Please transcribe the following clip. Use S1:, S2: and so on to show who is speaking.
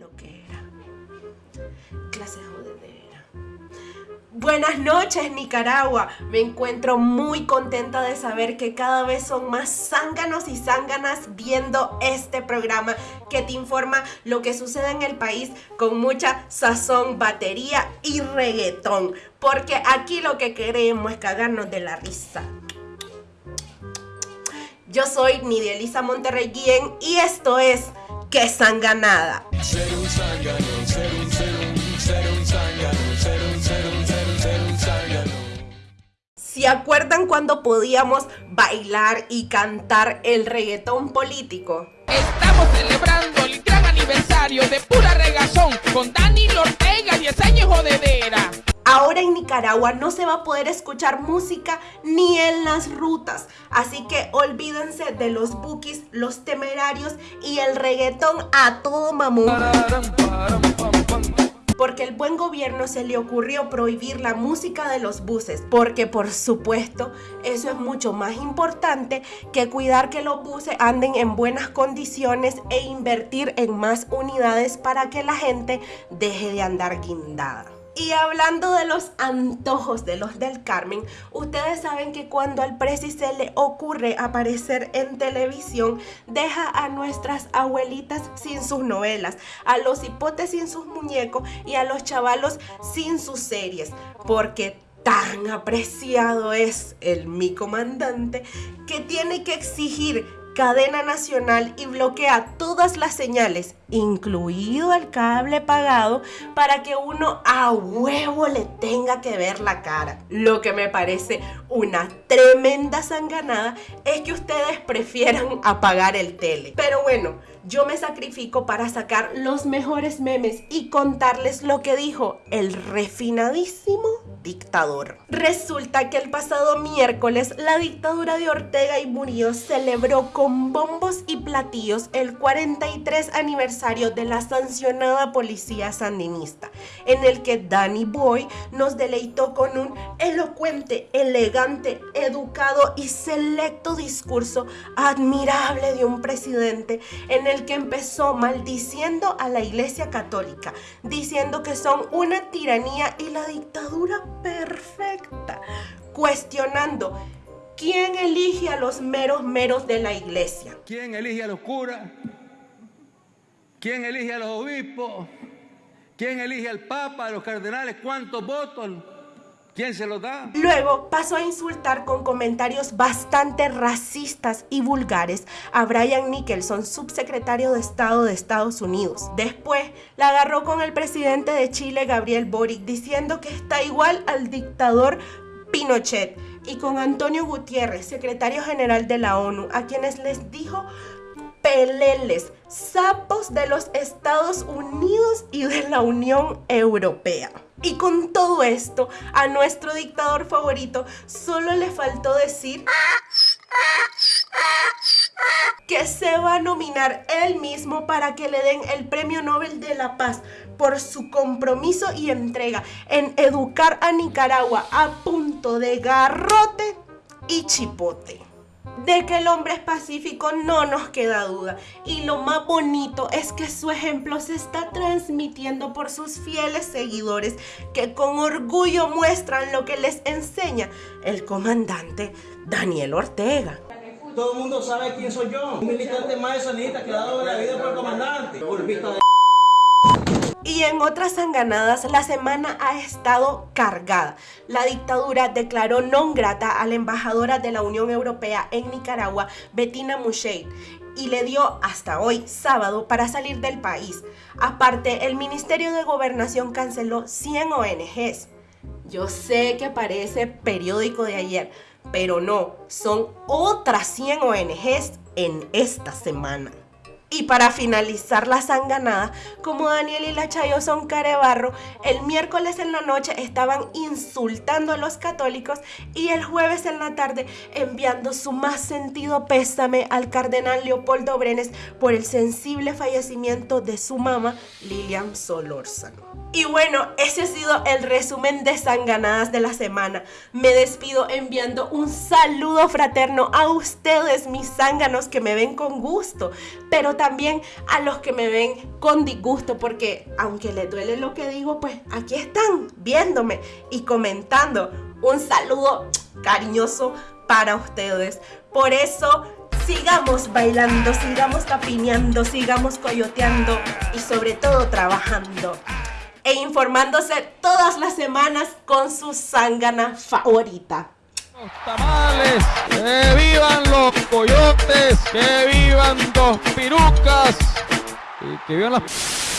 S1: lo que era. Clase jodedera. Buenas noches Nicaragua, me encuentro muy contenta de saber que cada vez son más zánganos y zánganas viendo este programa que te informa lo que sucede en el país con mucha sazón, batería y reggaetón, porque aquí lo que queremos es cagarnos de la risa. Yo soy Nidia Elisa Monterrey y esto es Que Sanganada. Ser. ¿Se acuerdan cuando podíamos bailar y cantar el reggaetón político?
S2: Estamos celebrando el gran aniversario de pura regazón con Dani Ortega, 10 años jodedera.
S1: Ahora en Nicaragua no se va a poder escuchar música ni en las rutas, así que olvídense de los bookies, los temerarios y el reggaetón a todo mamón. Porque el buen gobierno se le ocurrió prohibir la música de los buses, porque por supuesto eso es mucho más importante que cuidar que los buses anden en buenas condiciones e invertir en más unidades para que la gente deje de andar guindada. Y hablando de los antojos de los del Carmen, ustedes saben que cuando al presi se le ocurre aparecer en televisión, deja a nuestras abuelitas sin sus novelas, a los hipotes sin sus muñecos y a los chavalos sin sus series, porque tan apreciado es el mi comandante que tiene que exigir cadena nacional y bloquea todas las señales, incluido el cable pagado, para que uno a huevo le tenga que ver la cara. Lo que me parece una tremenda sanganada es que ustedes prefieran apagar el tele. Pero bueno, yo me sacrifico para sacar los mejores memes y contarles lo que dijo el refinadísimo dictador. Resulta que el pasado miércoles la dictadura de Ortega y Murillo celebró con bombos y platillos el 43 aniversario de la sancionada policía sandinista, en el que Danny Boy nos deleitó con un elocuente, elegante, educado y selecto discurso admirable de un presidente en el que empezó maldiciendo a la iglesia católica, diciendo que son una tiranía y la dictadura perfecta, cuestionando quién elige a los meros meros de la iglesia.
S3: ¿Quién elige a los curas? ¿Quién elige a los obispos? ¿Quién elige al papa, a los cardenales? ¿Cuántos votos? ¿Quién se da?
S1: Luego pasó a insultar con comentarios bastante racistas y vulgares a Brian Nicholson, subsecretario de Estado de Estados Unidos. Después la agarró con el presidente de Chile, Gabriel Boric, diciendo que está igual al dictador Pinochet y con Antonio Gutiérrez, secretario general de la ONU, a quienes les dijo peleles, sapos de los Estados Unidos y de la Unión Europea. Y con todo esto, a nuestro dictador favorito solo le faltó decir que se va a nominar él mismo para que le den el Premio Nobel de la Paz por su compromiso y entrega en educar a Nicaragua a punto de garrote y chipote. De que el hombre es pacífico no nos queda duda. Y lo más bonito es que su ejemplo se está transmitiendo por sus fieles seguidores que con orgullo muestran lo que les enseña el comandante Daniel Ortega.
S4: Todo el mundo sabe quién soy yo, un militante más de sanita que ha dado la vida por el comandante, por vista de...
S1: Y en otras sanganadas, la semana ha estado cargada. La dictadura declaró non grata a la embajadora de la Unión Europea en Nicaragua, Bettina Musheit, y le dio hasta hoy, sábado, para salir del país. Aparte, el Ministerio de Gobernación canceló 100 ONGs. Yo sé que parece periódico de ayer, pero no, son otras 100 ONGs en esta semana. Y para finalizar la sanganada, como Daniel y la Chayo son carebarro, el miércoles en la noche estaban insultando a los católicos y el jueves en la tarde enviando su más sentido pésame al cardenal Leopoldo Brenes por el sensible fallecimiento de su mamá Lilian Solórzano. Y bueno, ese ha sido el resumen de Sanganadas de la semana. Me despido enviando un saludo fraterno a ustedes, mis zánganos que me ven con gusto, pero también a los que me ven con disgusto, porque aunque les duele lo que digo, pues aquí están viéndome y comentando. Un saludo cariñoso para ustedes. Por eso sigamos bailando, sigamos tapineando, sigamos coyoteando y sobre todo trabajando e informándose todas las semanas con su zángana favorita.
S4: Los tamales, que vivan los coyotes, que vivan dos pirucas y que vivan las...